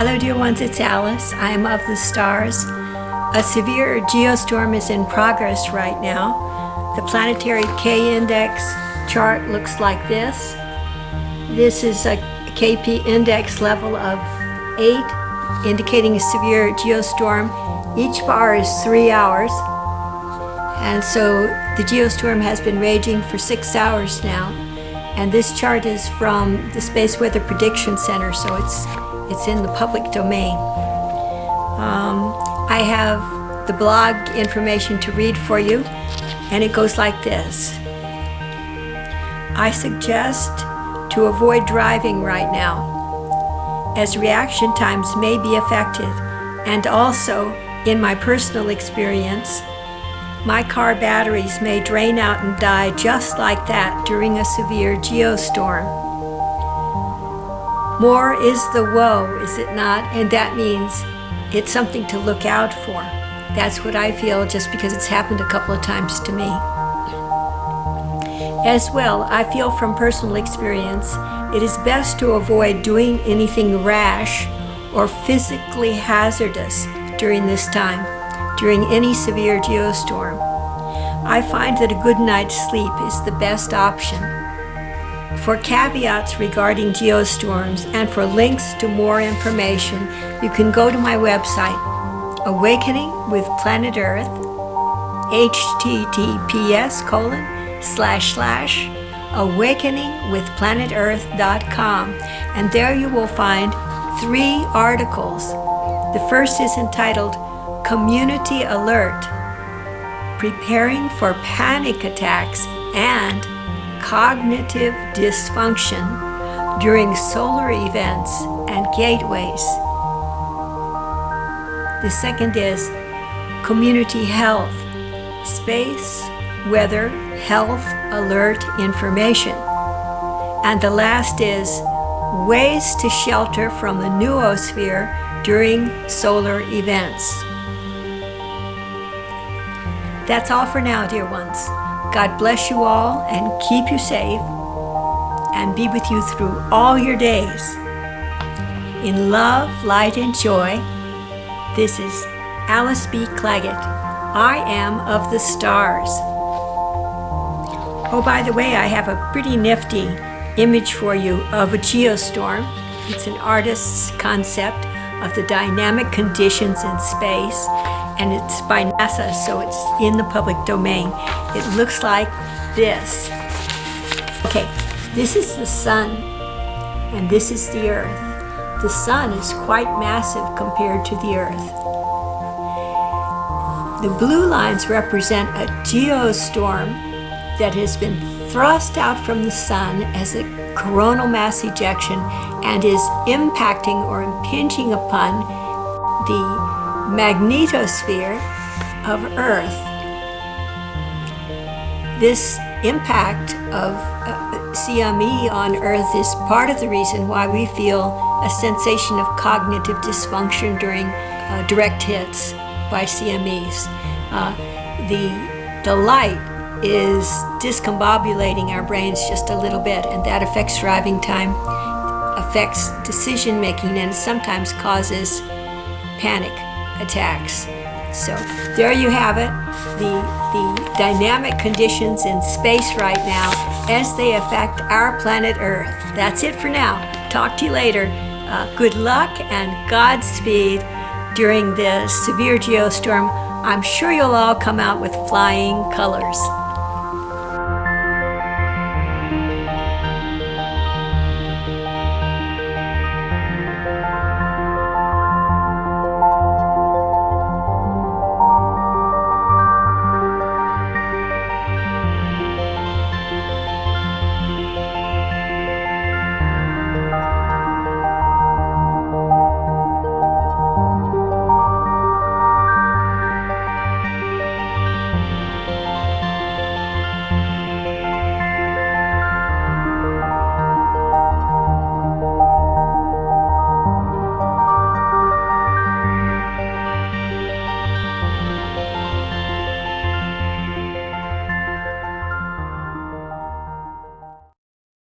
Hello, dear ones, it's Alice. I am of the stars. A severe geostorm is in progress right now. The planetary K index chart looks like this. This is a KP index level of 8, indicating a severe geostorm. Each bar is 3 hours. And so the geostorm has been raging for 6 hours now. And this chart is from the Space Weather Prediction Center, so it's it's in the public domain. Um, I have the blog information to read for you, and it goes like this. I suggest to avoid driving right now, as reaction times may be affected, and also, in my personal experience, my car batteries may drain out and die just like that during a severe geostorm. More is the woe, is it not? And that means it's something to look out for. That's what I feel just because it's happened a couple of times to me. As well, I feel from personal experience, it is best to avoid doing anything rash or physically hazardous during this time, during any severe geostorm. I find that a good night's sleep is the best option for caveats regarding geostorms and for links to more information, you can go to my website, Awakening with Planet Earth, https colon slash slash awakeningwithplanetearth.com and there you will find three articles. The first is entitled Community Alert, Preparing for Panic Attacks and cognitive dysfunction during solar events and gateways. The second is community health, space, weather, health alert information. And the last is ways to shelter from the noosphere during solar events. That's all for now, dear ones. God bless you all and keep you safe and be with you through all your days. In love, light, and joy, this is Alice B. Clagett. I am of the stars. Oh, by the way, I have a pretty nifty image for you of a geostorm. It's an artist's concept of the dynamic conditions in space and it's by NASA, so it's in the public domain. It looks like this. Okay, this is the sun, and this is the earth. The sun is quite massive compared to the earth. The blue lines represent a geostorm that has been thrust out from the sun as a coronal mass ejection and is impacting or impinging upon the magnetosphere of Earth. This impact of uh, CME on Earth is part of the reason why we feel a sensation of cognitive dysfunction during uh, direct hits by CMEs. Uh, the, the light is discombobulating our brains just a little bit and that affects driving time, affects decision making and sometimes causes panic attacks. So there you have it, the, the dynamic conditions in space right now as they affect our planet Earth. That's it for now. Talk to you later. Uh, good luck and Godspeed during this severe geostorm. I'm sure you'll all come out with flying colors.